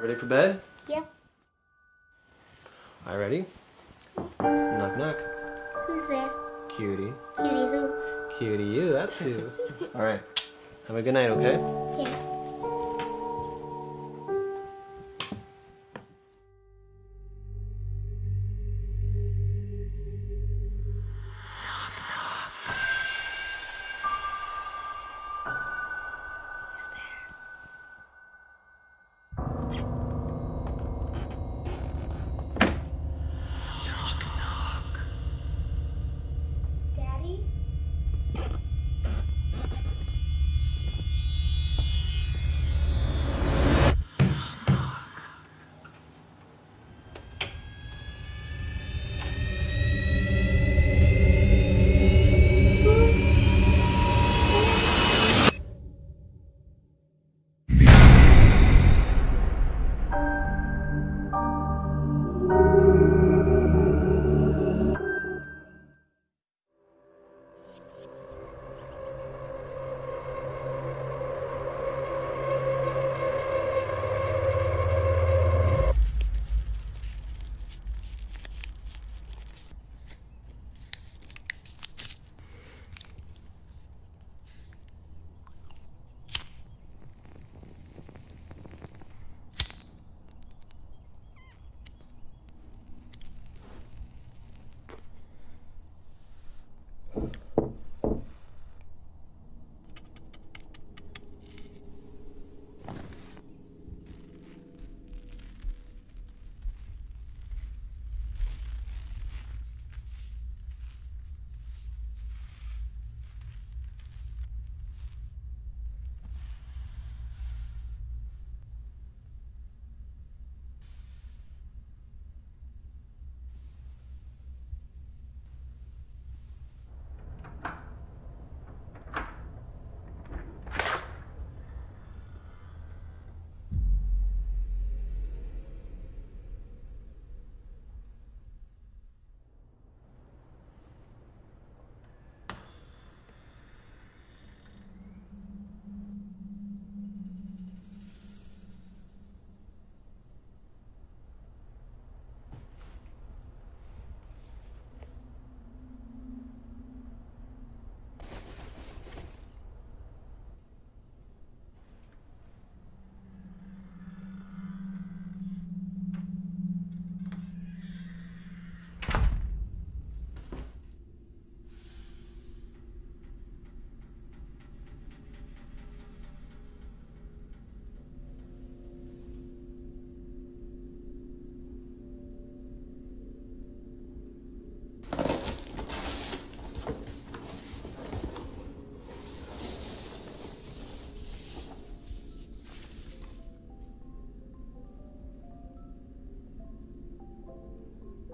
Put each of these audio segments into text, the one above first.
Ready for bed? Yeah. Right, ready? Knock, knock. Who's there? Cutie. Cutie who? Cutie, you, that's who. All right. Have a good night, okay? Yeah.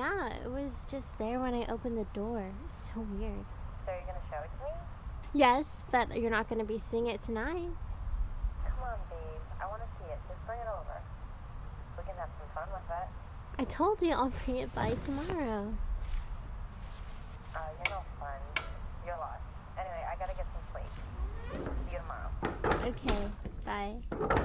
Yeah, it was just there when I opened the door. So weird. So you're gonna show it to me? Yes, but you're not going to be seeing it tonight. Come on, babe. I wanna see it. Just bring it over. We can have some fun with it. I told you I'll bring it by tomorrow. Uh, you're no fun. You're lost. Anyway, I gotta get some sleep. See you tomorrow. Okay, bye.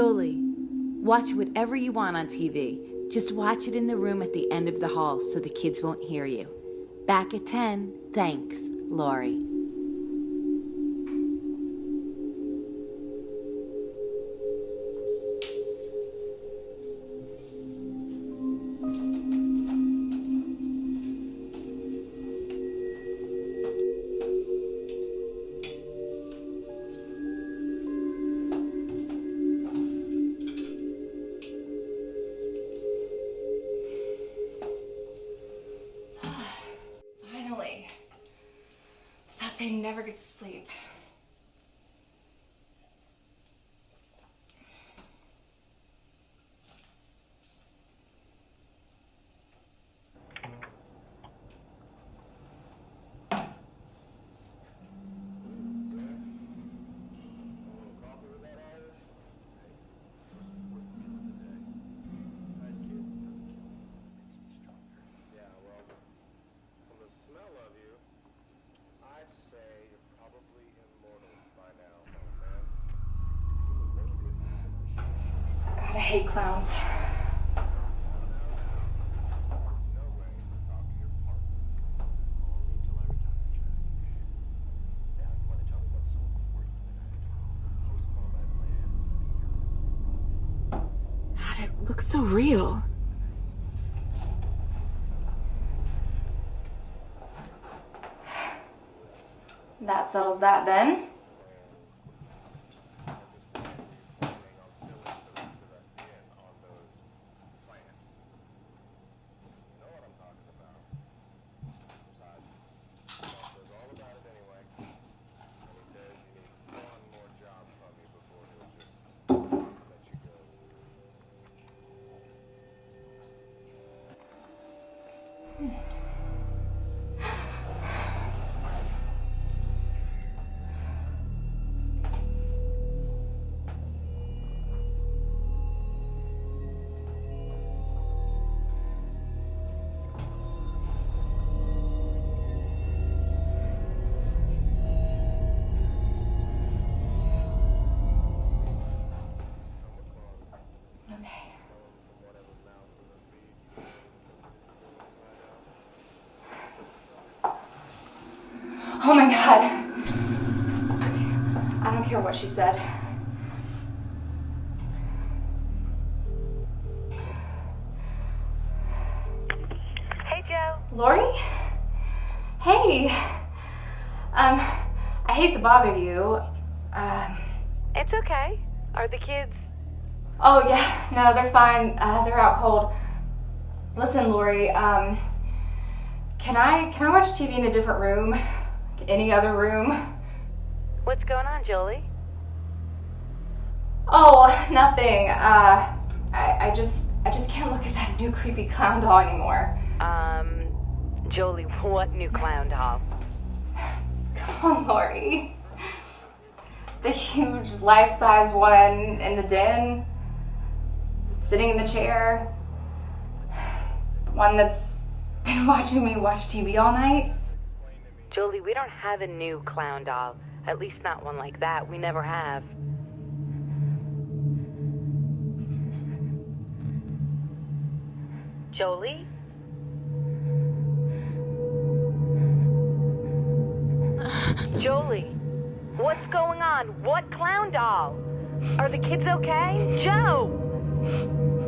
Jolie, watch whatever you want on TV. Just watch it in the room at the end of the hall so the kids won't hear you. Back at 10. Thanks, Lori. Settles that then. You Oh my god. I don't care what she said. Hey, Joe. Lori? Hey. Um, I hate to bother you. Um, It's okay. Are the kids? oh yeah, no, they're fine. Uh, they're out cold. Listen, Lori, um, can I can I watch TV in a different room? Any other room? What's going on, Jolie? Oh, nothing. Uh, I, I just I just can't look at that new creepy clown doll anymore. Um, Jolie, what new clown doll? Come on, Lori. The huge life-size one in the den, sitting in the chair. The one that's been watching me watch TV all night. Jolie, we don't have a new clown doll. At least not one like that. We never have. Jolie? Jolie, what's going on? What clown doll? Are the kids okay? Joe!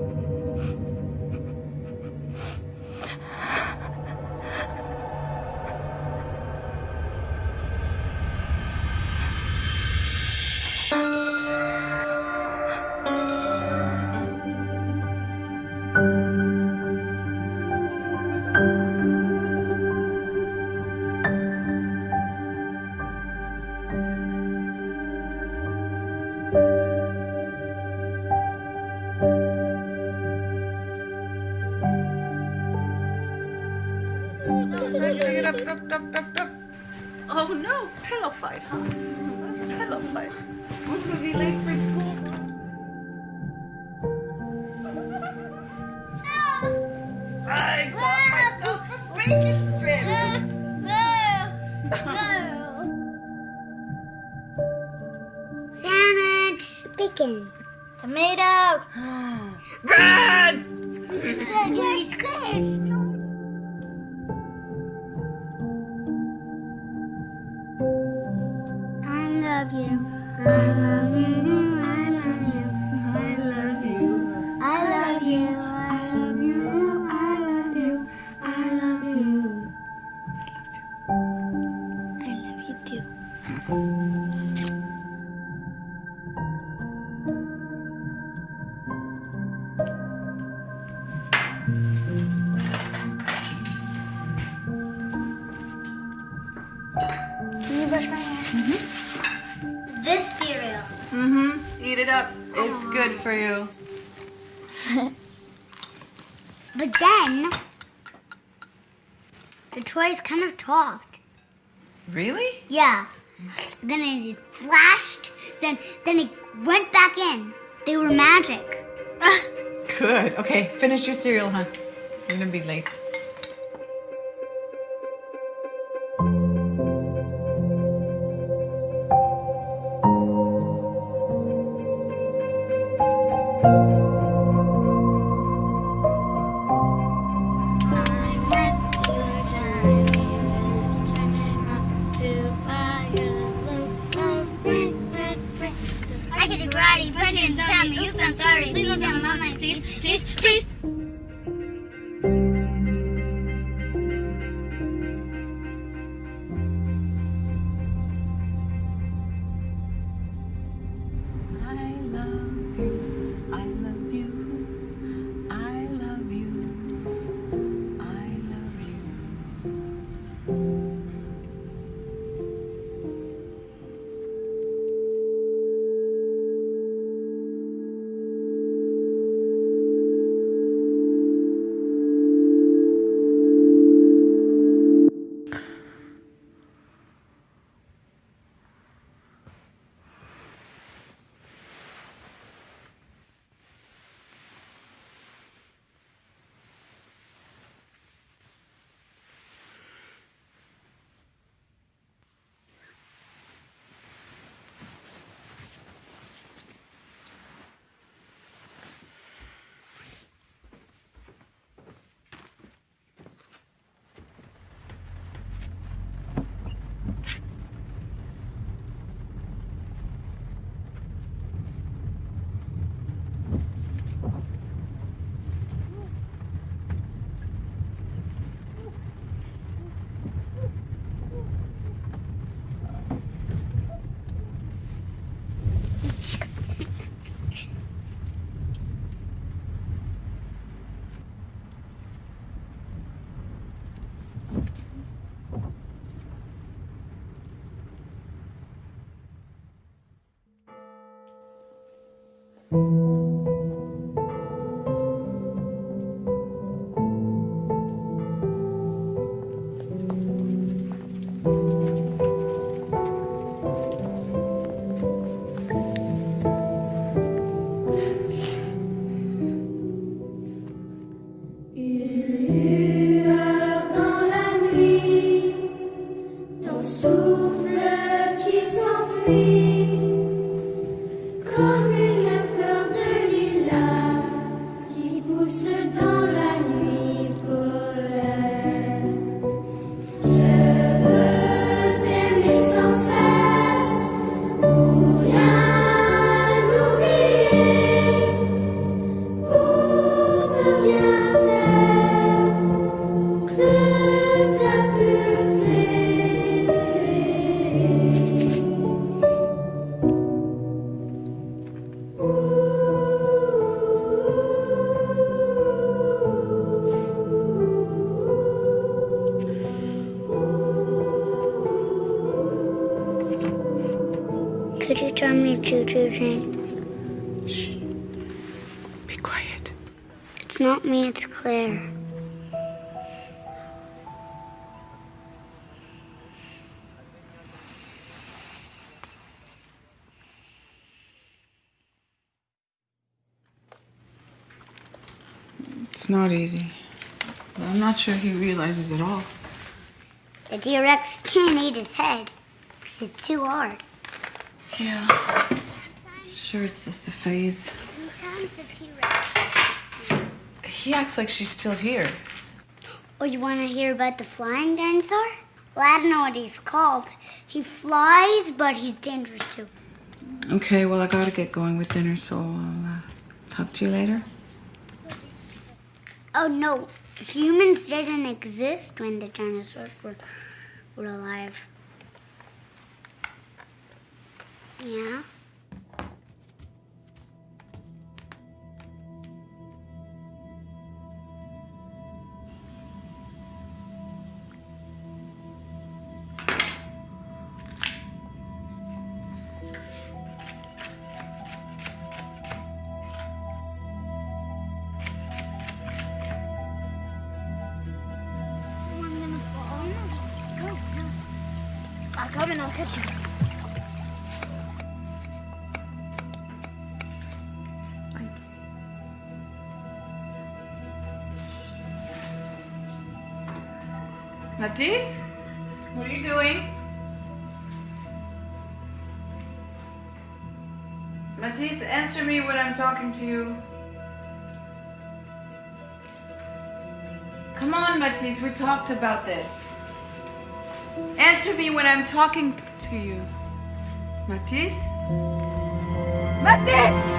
Finish your cereal, hon. You're gonna be late. Not easy. But I'm not sure he realizes it all. The T-Rex can't eat his head because it's too hard. Yeah. Sure, it's just a phase. time's the T-Rex? He acts like she's still here. Oh, you want to hear about the flying dinosaur? Well, I don't know what he's called. He flies, but he's dangerous too. Okay, well, I gotta get going with dinner, so I'll uh, talk to you later. Oh no, humans didn't exist when the dinosaurs were, were alive. Yeah? And I'll catch you. Matisse? What are you doing? Matisse, answer me when I'm talking to you. Come on, Matisse, we talked about this. Answer me when I'm talking to you. Matisse? Matisse!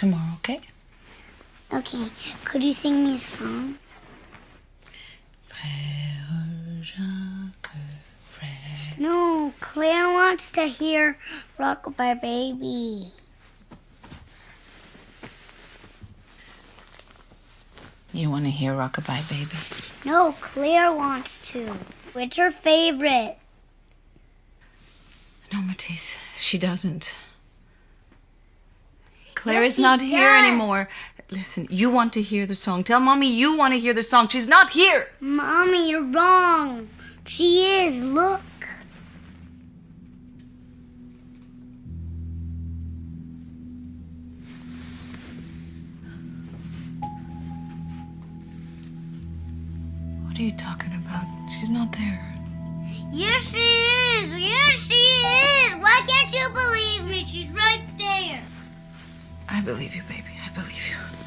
Tomorrow, okay? Okay. Could you sing me a song? Frère Jacques, frère. No, Claire wants to hear Rockabye Baby. You want to hear Rockabye Baby? No, Claire wants to. What's her favorite? No, Matisse, she doesn't. Claire Yes, is not here anymore. Listen, you want to hear the song. Tell mommy you want to hear the song. She's not here. Mommy, you're wrong. She is. Look. What are you talking about? She's not there. Yes, she is. Yes, she is. Why can't you believe me? She's right there. I believe you, baby. I believe you.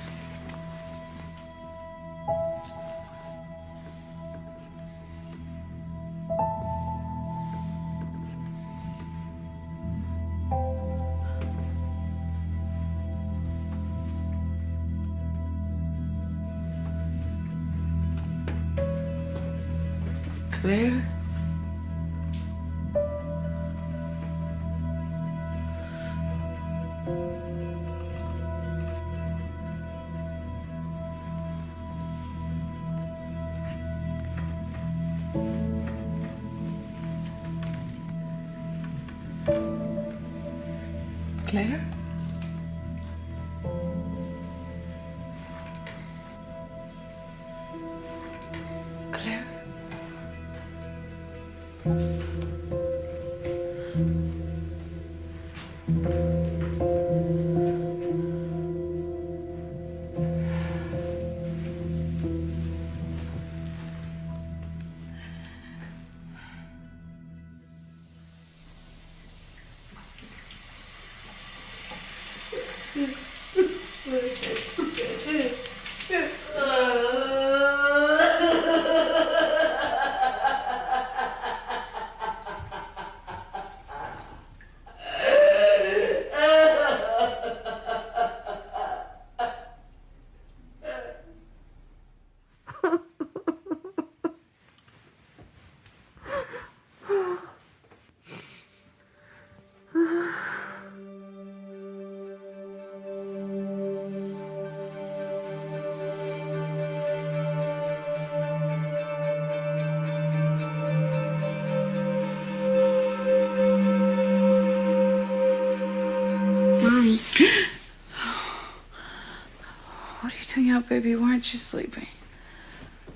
Baby? Why aren't you sleeping?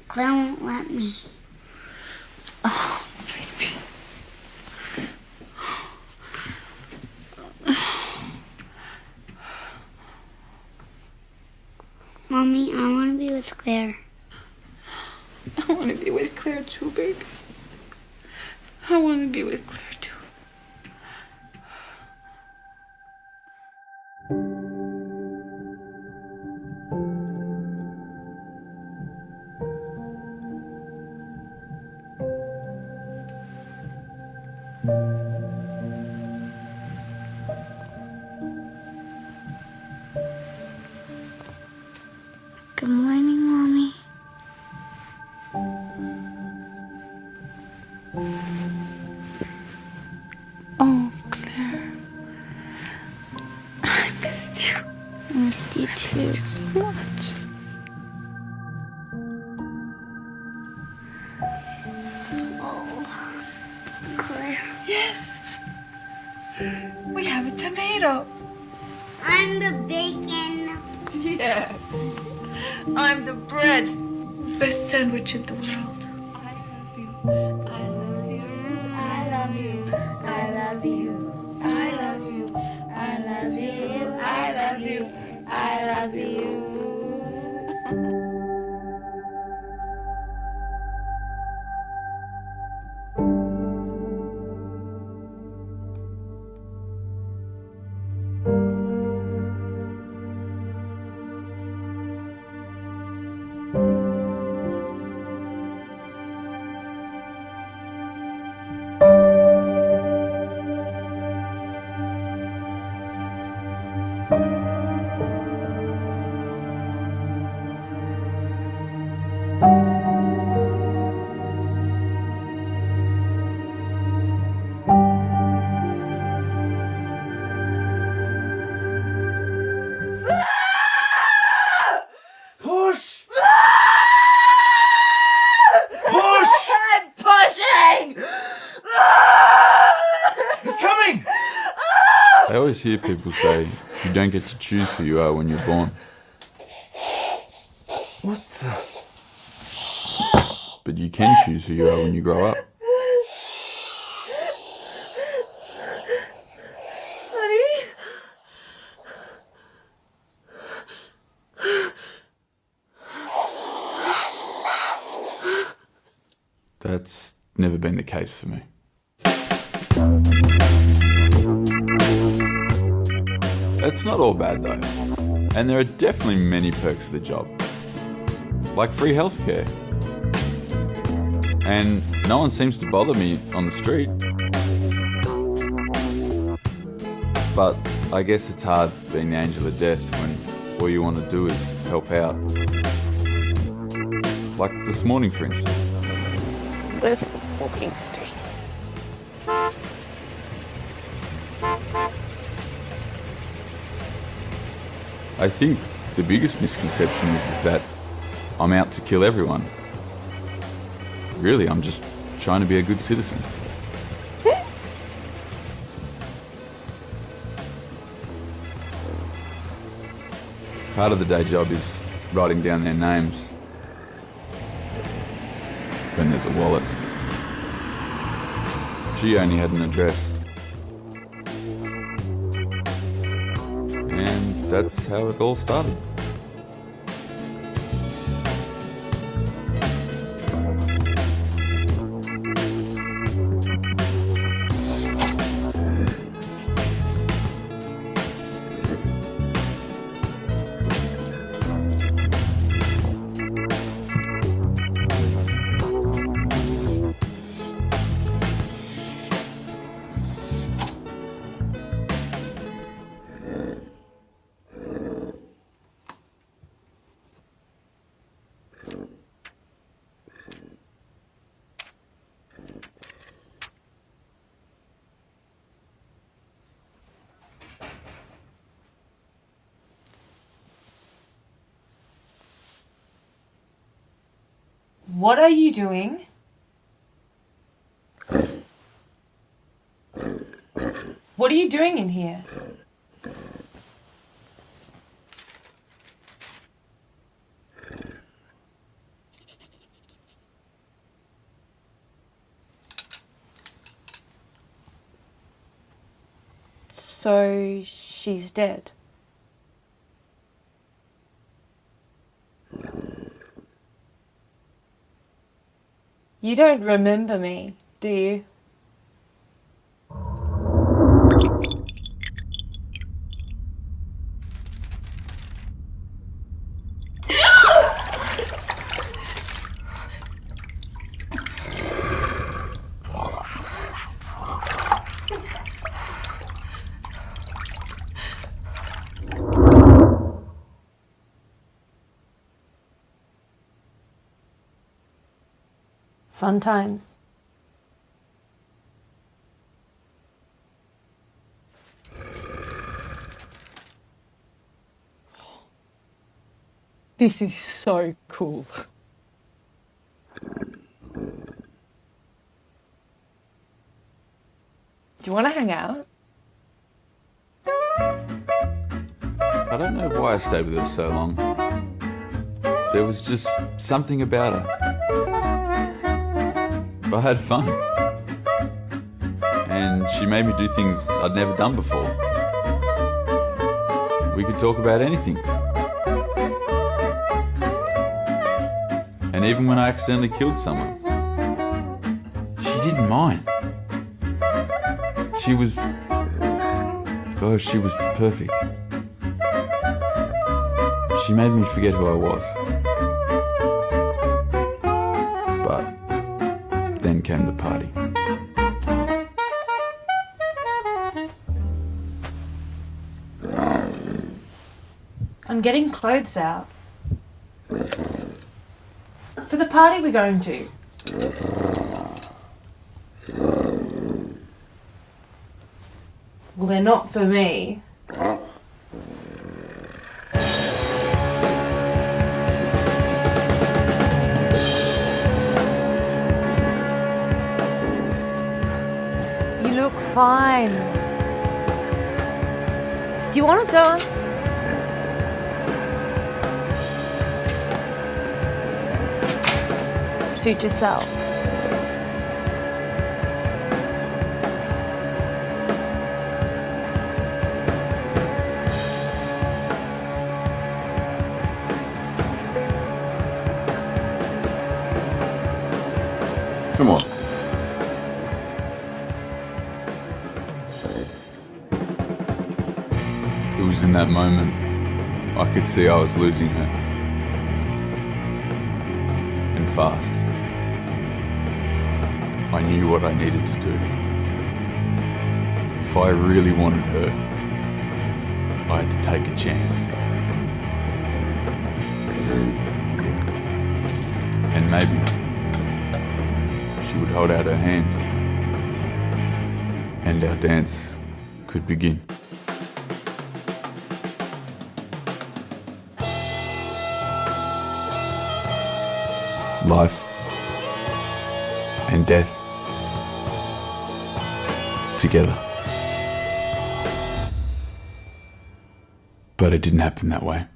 Claire won't let me. Love you. Hear people say you don't get to choose who you are when you're born, What the? but you can choose who you are when you grow up. Honey? That's never been the case for me. It's not all bad though, and there are definitely many perks of the job, like free healthcare. And no one seems to bother me on the street. But I guess it's hard being the angel of death when all you want to do is help out. Like this morning, for instance. A walking stick. I think the biggest misconception is, is that I'm out to kill everyone. Really, I'm just trying to be a good citizen. Part of the day job is writing down their names. Then there's a wallet. She only had an address. That's how it all started. doing in here? So she's dead. You don't remember me, do you? Fun times. This is so cool. Do you want to hang out? I don't know why I stayed with her so long. There was just something about her. I had fun. And she made me do things I'd never done before. We could talk about anything. And even when I accidentally killed someone, she didn't mind. She was. Oh, she was perfect. She made me forget who I was. Came the party. I'm getting clothes out. For the party we're going to. Well, they're not for me. Do you want to dance? Suit yourself. Could see I was losing her. And fast. I knew what I needed to do. If I really wanted her, I had to take a chance. And maybe she would hold out her hand. And our dance could begin. Life and death together. But it didn't happen that way.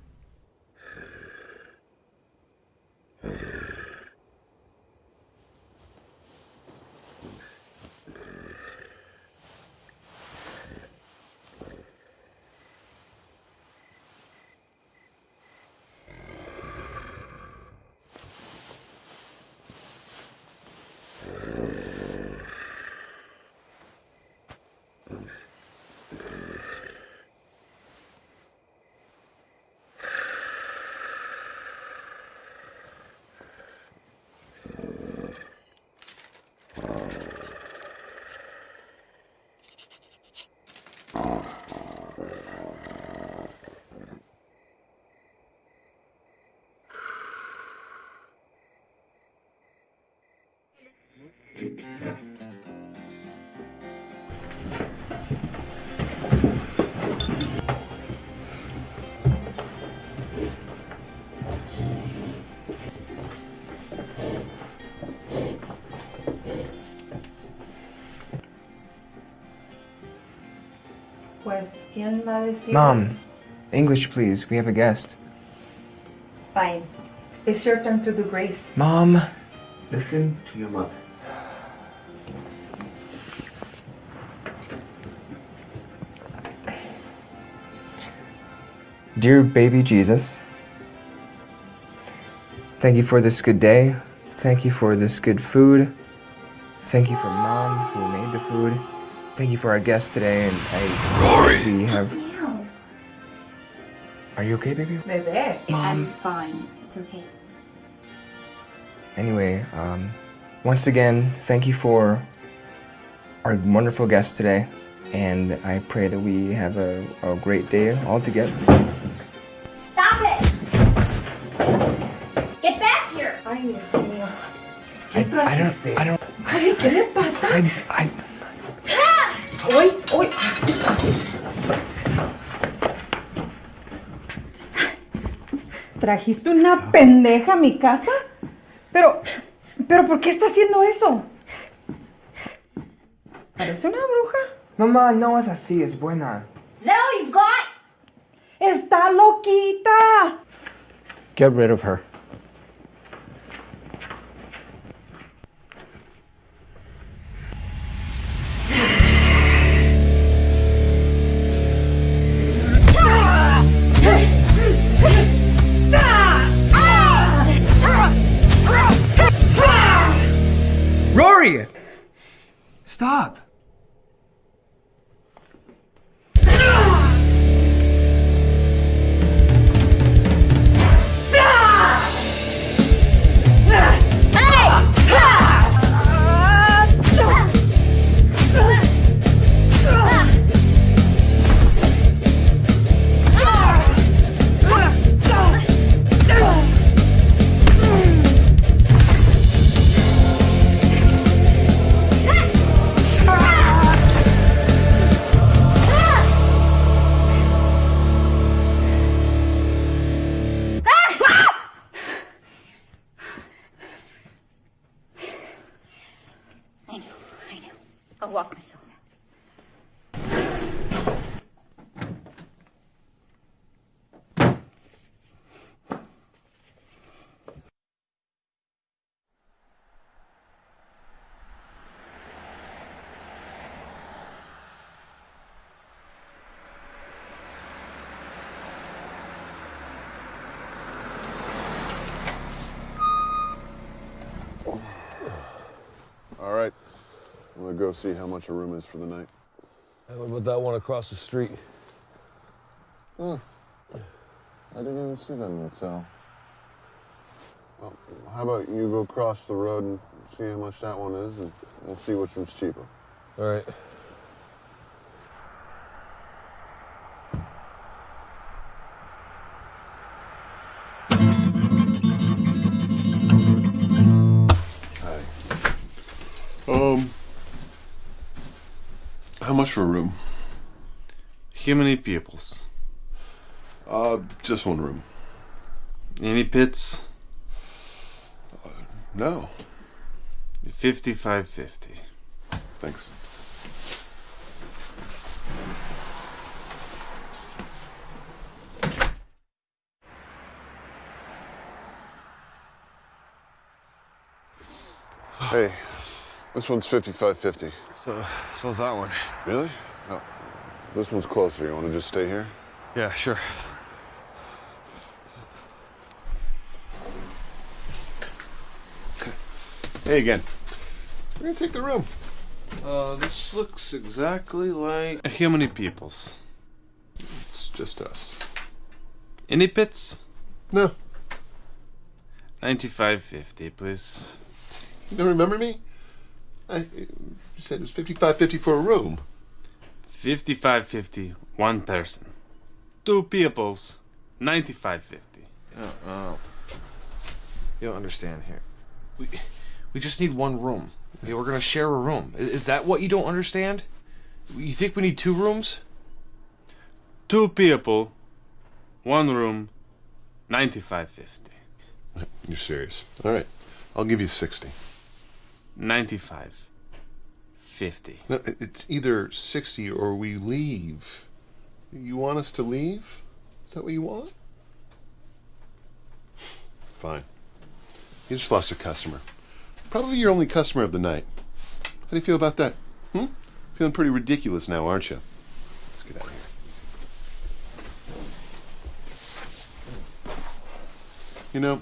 Pues, ¿quién va a decir? Mom, English please. We have a guest. Fine. It's your turn to do grace. Mom, Listen to your mother. Dear baby Jesus, thank you for this good day. Thank you for this good food. Thank you for mom who made the food. Thank you for our guest today, and I we have. Are you okay, baby? Bebé. Mom. fine. It's okay. Anyway, um, once again, thank you for our wonderful guest today, and I pray that we have a, a great day all together. Stop it! Get back here! Ay, Dios mío. ¿Qué I trajiste? don't. I don't. Ay, ¿qué le pasa? I. I Uy, uy. ¿Trajiste una pendeja a mi casa? Pero, pero ¿por qué está haciendo eso? Parece una bruja. Mamá, no es así, es buena. All you've got? Está loquita. Get rid of her. Rory! Stop! Go see how much a room is for the night. Hey, what about that one across the street? Huh. I didn't even see that motel. Well, how about you go across the road and see how much that one is, and we'll see which one's cheaper. All right. For a room? How many peoples? Uh, just one room. Any pits? No. 55 50. Thanks. Hey, this one's 55.50. So, so's that one. Really? Oh, this one's closer. You want to just stay here? Yeah, sure. Hey again. We're gonna take the room. Uh, this looks exactly like. How many peoples? It's just us. Any pits? No. 95 50, please. You don't remember me? I you said it was 55.50 for a room. 55 50, one person. Two peoples, 95 50. Oh, oh. You don't understand here. We, we just need one room. Okay, we're gonna share a room. I- Is that what you don't understand? You think we need two rooms? Two people, one room, 95 50. You're serious. All right. I'll give you 60. 95 50. No, it's either 60 or we leave. You want us to leave? Is that what you want? Fine. You just lost a customer. Probably your only customer of the night. How do you feel about that? Hmm? Feeling pretty ridiculous now, aren't you? Let's get out of here. You know,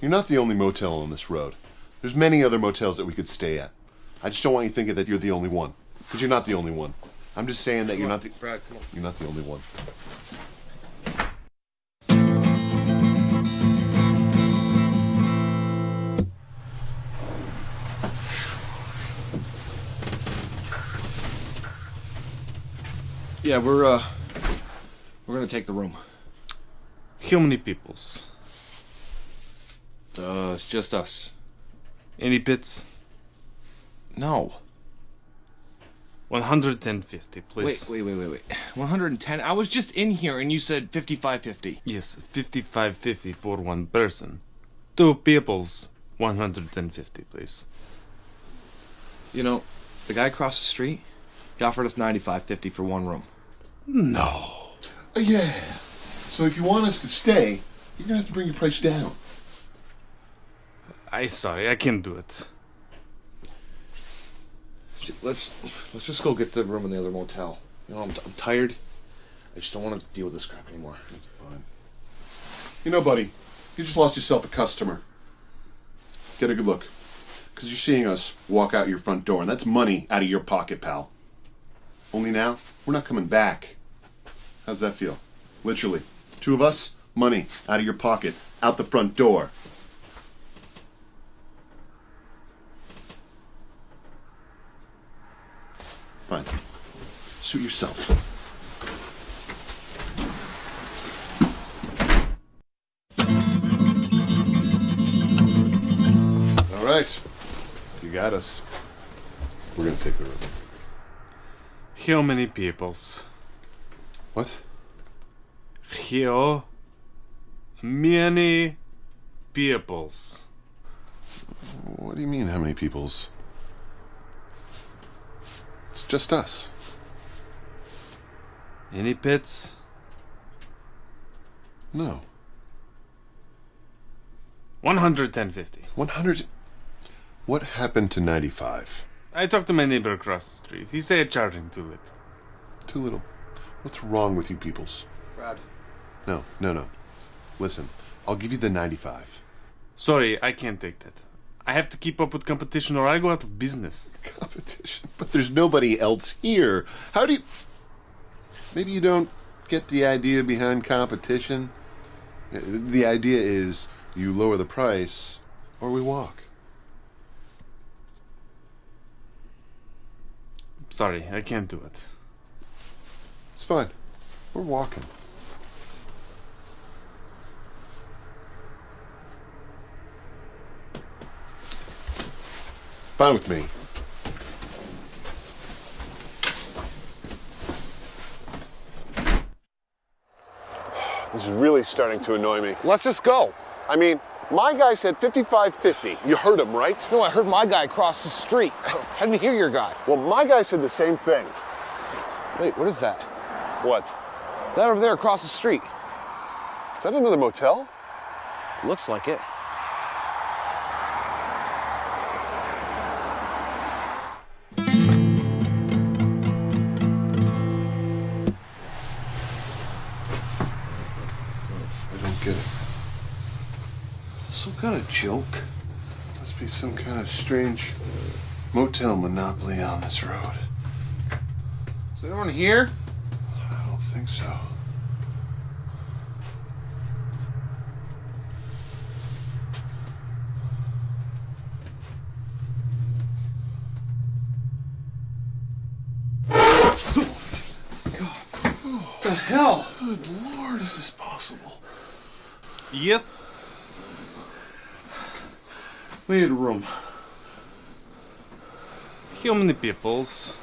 you're not the only motel on this road. There's many other motels that we could stay at. I just don't want you thinking that you're the only one, because you're not the only one. I'm just saying that you're not the Brad, come on. you're not the only one. Yeah, we're uh we're gonna take the room. How many peoples? Uh, it's just us. Any pits? No. 150, please. Wait, wait, wait, wait, wait. 110. I was just in here and you said 5550. Yes, 55.50 for one person. Two peoples, 150, please. You know, the guy across the street, he offered us 9550 for one room. No. Uh, yeah. So if you want us to stay, you're gonna have to bring your price down. I sorry, I can't do it. Let's let's just go get the room in the other motel. You know, I'm, I'm tired. I just don't want to deal with this crap anymore. That's fine. You know, buddy, you just lost yourself a customer. Get a good look. Because you're seeing us walk out your front door, and that's money out of your pocket, pal. Only now, we're not coming back. How's that feel? Literally. Two of us, money out of your pocket, out the front door. Fine. Suit yourself. All right. You got us. We're gonna take the room. How many peoples? What? How many peoples? What do you mean, how many peoples? It's just us. Any pits? No. 150. 100. What happened to 95? I talked to my neighbor across the street. He said charging too little. Too little. What's wrong with you peoples? Brad. No, no, no. Listen, I'll give you the 95. Sorry, I can't take that. I have to keep up with competition or I go out of business. Competition? But there's nobody else here. How do you. Maybe you don't get the idea behind competition? The idea is you lower the price or we walk. Sorry, I can't do it. It's fine. We're walking. Fine with me. This is really starting to annoy me. Let's just go. I mean, my guy said 5550. You heard him, right? No, I heard my guy across the street. Oh. I didn't hear your guy. Well, my guy said the same thing. Wait, what is that? What? That over there across the street. Is that another motel? Looks like it. Some kind of joke. Must be some kind of strange motel monopoly on this road. Is anyone here? I don't think so. What the hell? Good lord, is this possible? Yes? We need room. How many peoples?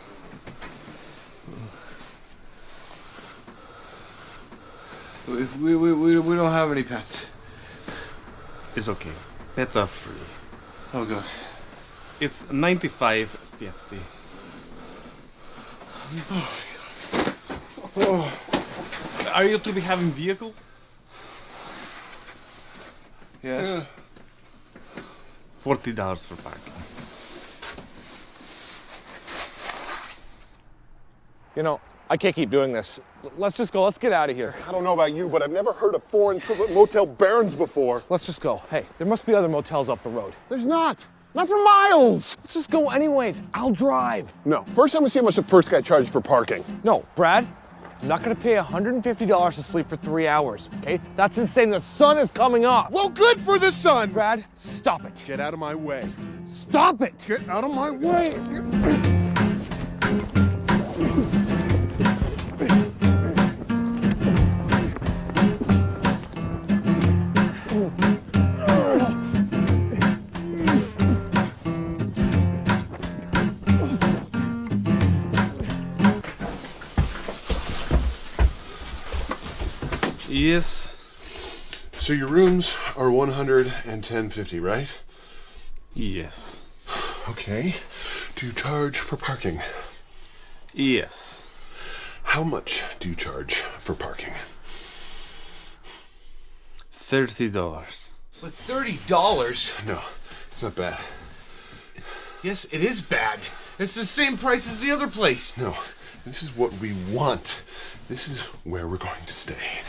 We, we, we, we, we don't have any pets. It's okay. Pets are free. Oh, god. It's 95.50. Oh. Are you to be having vehicle? Yes. Forty dollars for parking. You know, I can't keep doing this. Let's just go. Let's get out of here. I don't know about you, but I've never heard of foreign triplet motel barons before. Let's just go. Hey, there must be other motels up the road. There's not. Not for miles. Let's just go anyways. I'll drive. No. First, I'm gonna see how much the first guy charged for parking. No, Brad, I'm not gonna pay $150 to sleep for three hours, okay? That's insane. The sun is coming up. Well, good for the sun. Brad, stop it. Get out of my way. Stop it. Get out of my way. Yes. So your rooms are 110.50, right? Yes. Okay. Do you charge for parking? Yes. How much do you charge for parking? Thirty dollars. With thirty dollars? No, it's not bad. Yes, it is bad. It's the same price as the other place. No, this is what we want. This is where we're going to stay.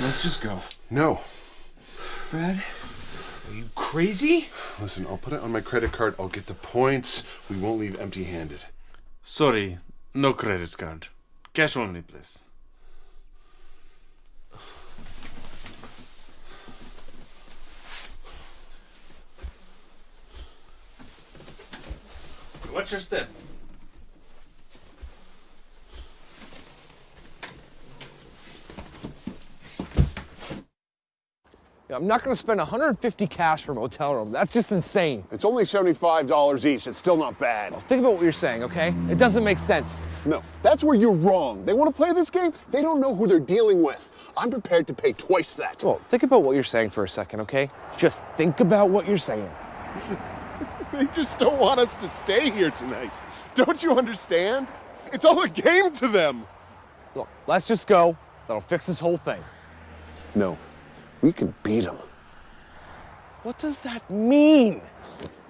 Let's just go. No. Brad, are you crazy? Listen, I'll put it on my credit card. I'll get the points. We won't leave empty handed. Sorry, no credit card. Cash only, please. Watch your step. I'm not gonna spend 150 cash for a motel room. That's just insane. It's only $75 each. It's still not bad. Think about what you're saying, okay? It doesn't make sense. No, that's where you're wrong. They want to play this game, they don't know who they're dealing with. I'm prepared to pay twice that. Well, think about what you're saying for a second, okay? Just think about what you're saying. They just don't want us to stay here tonight. Don't you understand? It's all a game to them. Look, let's just go. That'll fix this whole thing. No, we can beat them. What does that mean?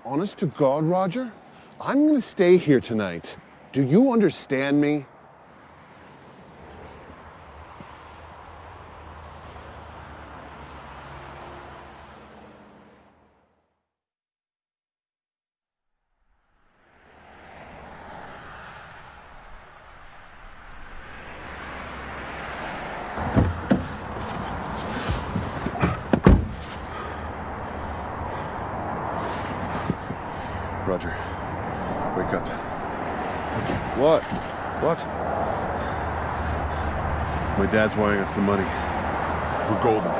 Honest to God, Roger, I'm gonna stay here tonight. Do you understand me? Roger, wake up. What? What? My dad's wiring us the money. We're golden.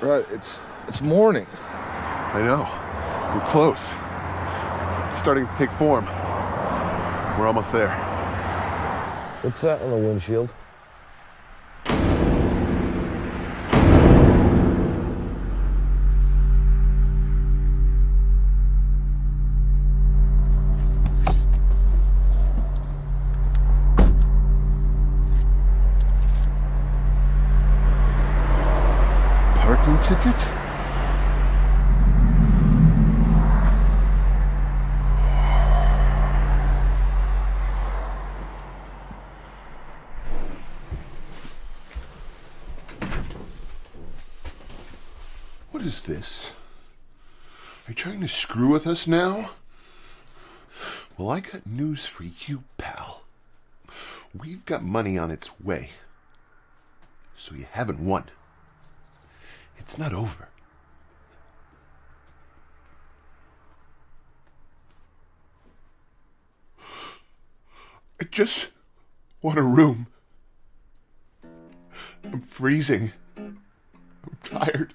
Right, it's it's morning. I know. We're close. It's starting to take form. We're almost there. What's that on the windshield? What is this? Are you trying to screw with us now? Well, I got news for you, pal. We've got money on its way. So you haven't won. It's not over. I just want a room. I'm freezing. I'm tired.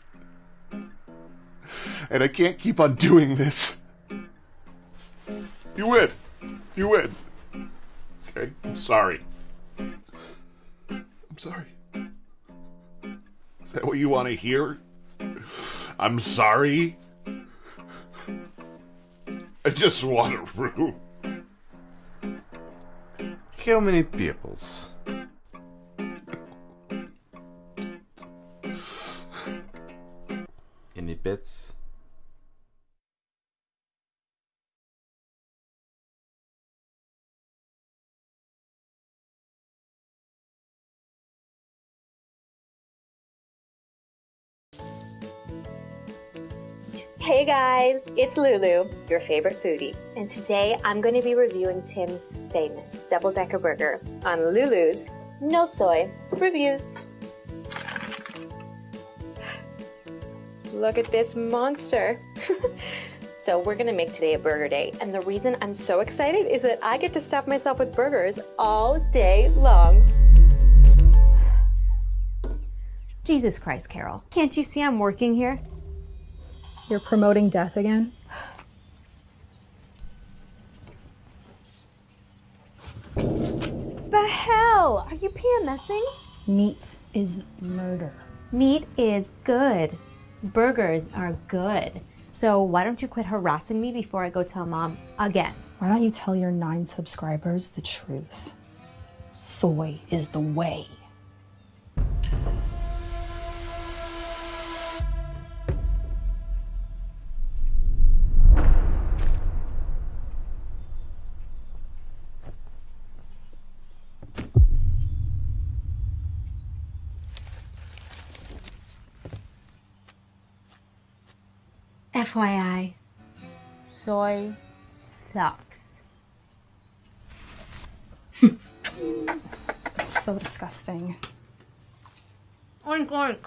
And I can't keep on doing this. You win. You win. Okay? I'm sorry. I'm sorry. Is that what you want to hear? I'm sorry. I just want a room. How many peoples? Any bets? Hey guys, it's Lulu, your favorite foodie. And today I'm going to be reviewing Tim's famous double decker burger on Lulu's No Soy Reviews. Look at this monster. so, we're gonna make today a burger day, and the reason I'm so excited is that I get to stuff myself with burgers all day long. Jesus Christ, Carol. Can't you see I'm working here? You're promoting death again? The hell? Are you PMSing? Meat is murder. Meat is good. Burgers are good. So why don't you quit harassing me before I go tell mom again? Why don't you tell your nine subscribers the truth? Soy is the way. FYI, soy sucks. It's so disgusting. Oink oink.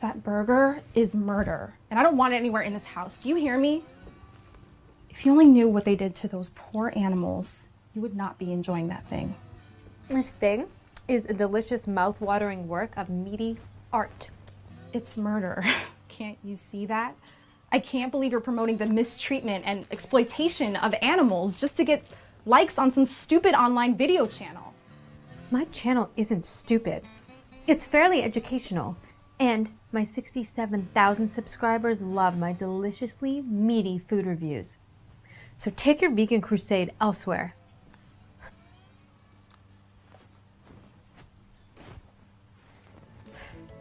That burger is murder, and I don't want it anywhere in this house. Do you hear me? If you only knew what they did to those poor animals, you would not be enjoying that thing. This thing is a delicious mouth-watering work of meaty art. It's murder. Can't you see that? I can't believe you're promoting the mistreatment and exploitation of animals just to get likes on some stupid online video channel. My channel isn't stupid. It's fairly educational. And my 67,000 subscribers love my deliciously meaty food reviews. So take your vegan crusade elsewhere.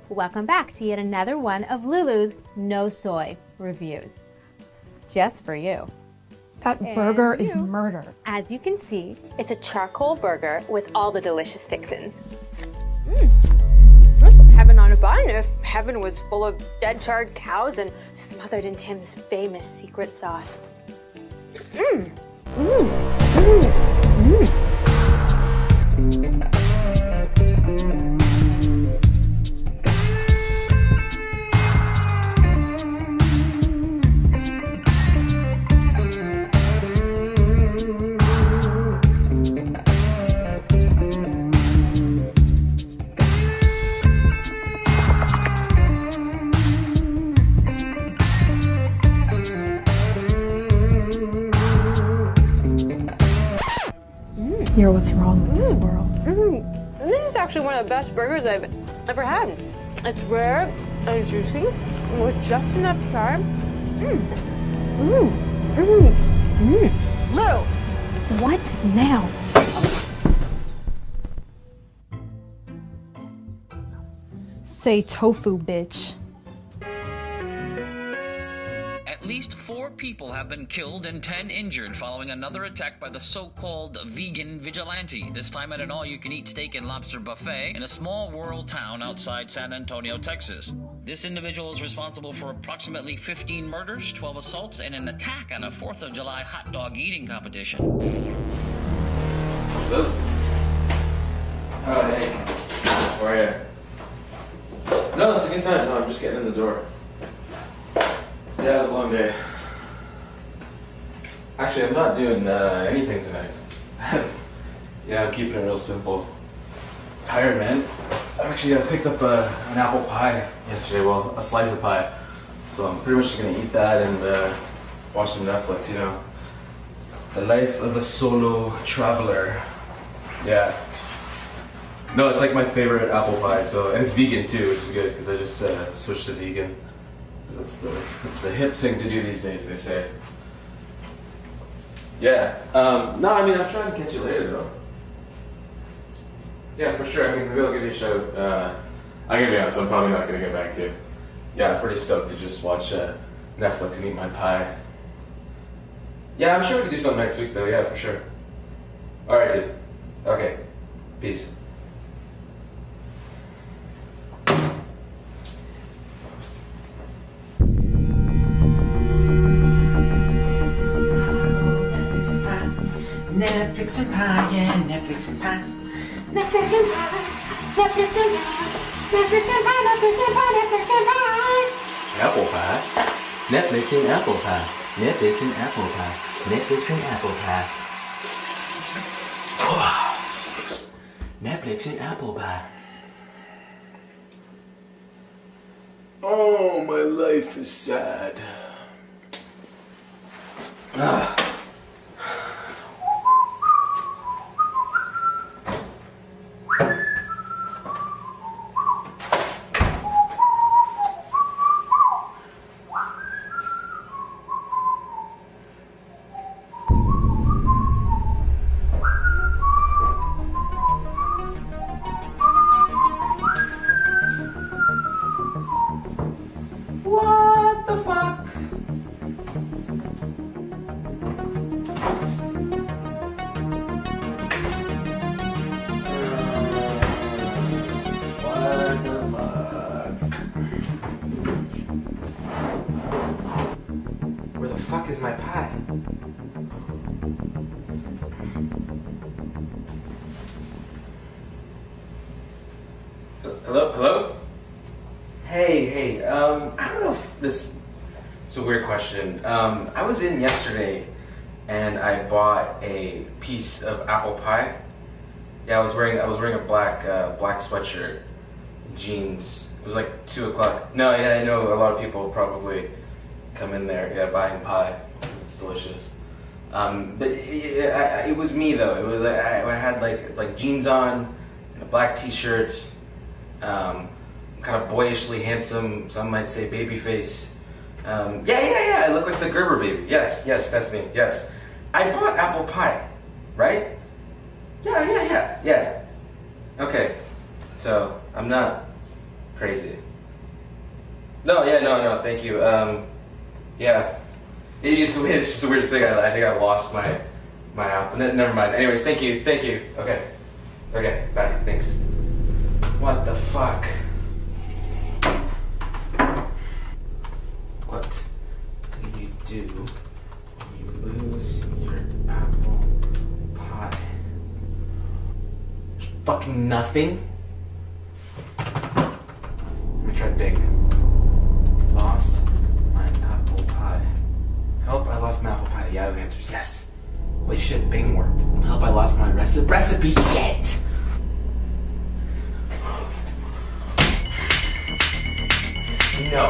Welcome back to yet another one of Lulu's No Soy reviews. Just for you. That And burger is murder. As you can see, it's a charcoal burger with all the delicious fixins. Hmm. This is heaven on a bun if heaven was full of dead charred cows and Smothered in Tim's famous secret sauce. Mmm. Mmm. Mmm. What's wrong with this mm. world. Mm, this is actually one of the best burgers I've ever had. It's rare and juicy with just enough char. Mmm. Mmm. Mmm. Mmm. Lou, what now? Say tofu, bitch. Least four people have been killed and ten injured following another attack by the so-called vegan vigilante, this time at an all-you-can-eat steak and lobster buffet in a small rural town outside San Antonio, Texas. This individual is responsible for approximately 15 murders, 12 assaults, and an attack on a 4th of July hot dog eating competition. Oh, hey. How are you? No, it's a good time. No, I'm just getting in the door. Yeah, it was a long day. Actually, I'm not doing uh, anything tonight. yeah, I'm keeping it real simple. Tired, man. Actually, I picked up uh, an apple pie yesterday. Well, a slice of pie. So I'm pretty much just gonna eat that and uh, watch some Netflix. You know, the life of a solo traveler. Yeah. No, it's like my favorite apple pie. So and it's vegan too, which is good because I just uh, switched to vegan. That's the that's the hip thing to do these days. They say. Yeah. Um, no, I mean I'm trying to catch you later though. Yeah, for sure. I mean, maybe I'll give you a shout. Uh, I'm gonna be honest. I'm probably not gonna get back to you. Yeah, I'm pretty stoked to just watch uh, Netflix and eat my pie. Yeah, I'm sure we can do something next week though. Yeah, for sure. All right, dude. Okay. Peace. Netflix and pie, Netflix and pie, Netflix and pie, Netflix and pie. Apple pie. Netflix and apple pie. Netflix and apple pie. Netflix and apple pie. Netflix and apple pie. Oh, my life is sad. Ah. Like like jeans on and a black t-shirt. Um, kind of boyishly handsome. Some might say baby face. Um, yeah, yeah, yeah. I look like the Gerber baby. Yes, yes, that's me. Yes, I bought apple pie, right? Yeah, yeah, yeah, yeah. Okay, so I'm not crazy. No, yeah, no, no. Thank you. Um, yeah, it's, it's just the weirdest thing. I, I think I lost my my. Ne- Never mind. Anyways, thank you, thank you. Okay, okay, bye. Thanks. What the fuck? What do you do when you lose your apple pie? Fucking nothing? Let me try Bing. Lost my apple pie. Help, I lost my apple pie. Yahoo answers yes. Holy shit, Bing worked. I hope I lost my recipe. Recipe, shit! No.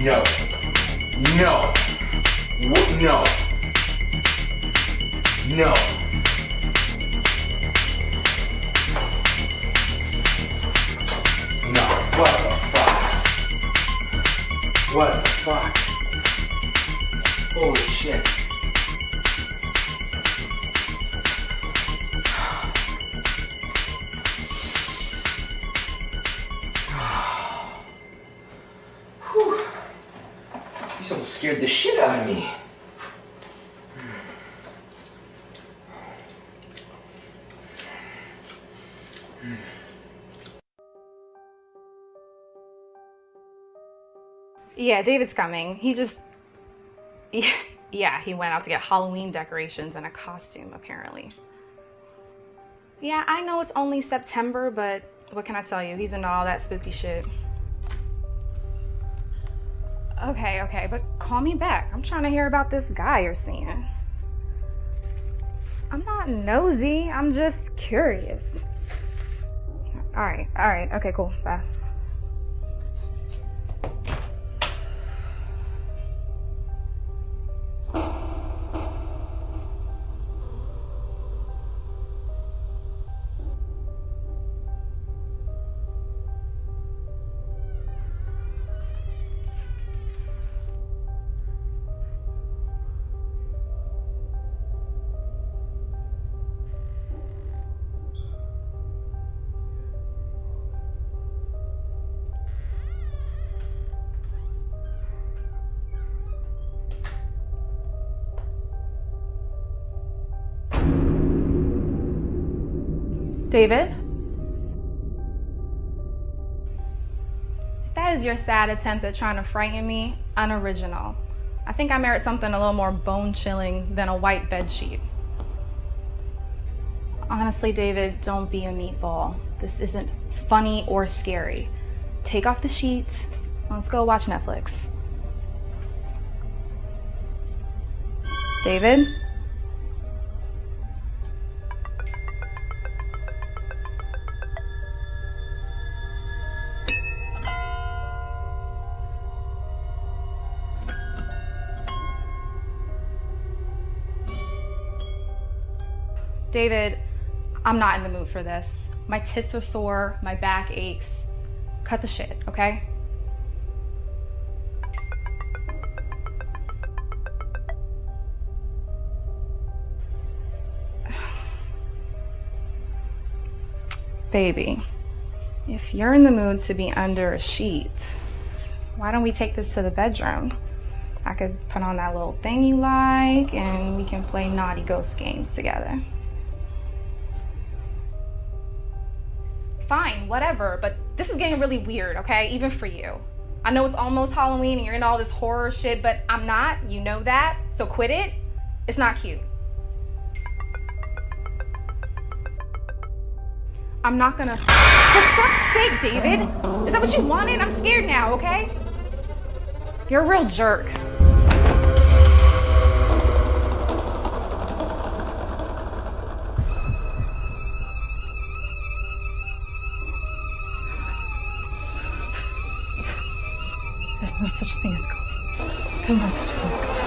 No. No. No. No. No. What the fuck? What the fuck? Holy shit. Scared the shit out of me. Yeah, David's coming. He just. Yeah, he went out to get Halloween decorations and a costume, apparently. Yeah, I know it's only September, but what can I tell you? He's into all that spooky shit. Okay, okay, but call me back. I'm trying to hear about this guy you're seeing. I'm not nosy, I'm just curious. Alright, alright, okay, cool, bye. David? That is your sad attempt at trying to frighten me, unoriginal. I think I merit something a little more bone chilling than a white bed sheet. Honestly, David, don't be a meatball. This isn't funny or scary. Take off the sheets. Let's go watch Netflix. David? David, I'm not in the mood for this. My tits are sore, my back aches. Cut the shit, okay? Baby, if you're in the mood to be under a sheet, why don't we take this to the bedroom? I could put on that little thing you like and we can play naughty ghost games together. Fine, whatever, but this is getting really weird, okay? Even for you. I know it's almost Halloween and you're into all this horror shit, but I'm not. You know that. So quit it. It's not cute. I'm not gonna. For fuck's sake, David! Is that what you wanted? I'm scared now, okay? You're a real jerk. There's no such thing as ghosts. There's no such thing as ghosts.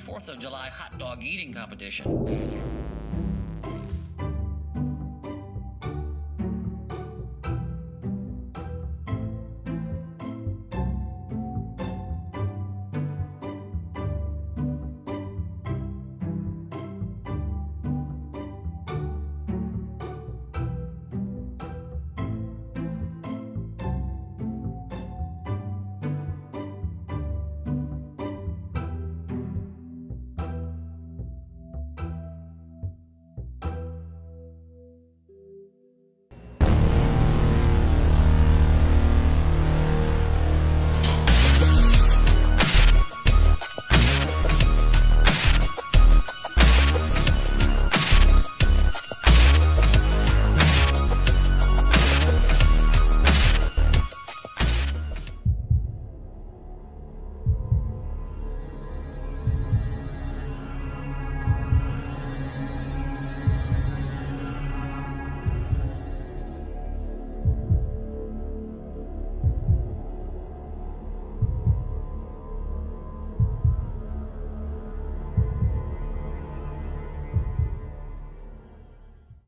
4th of July hot dog eating competition.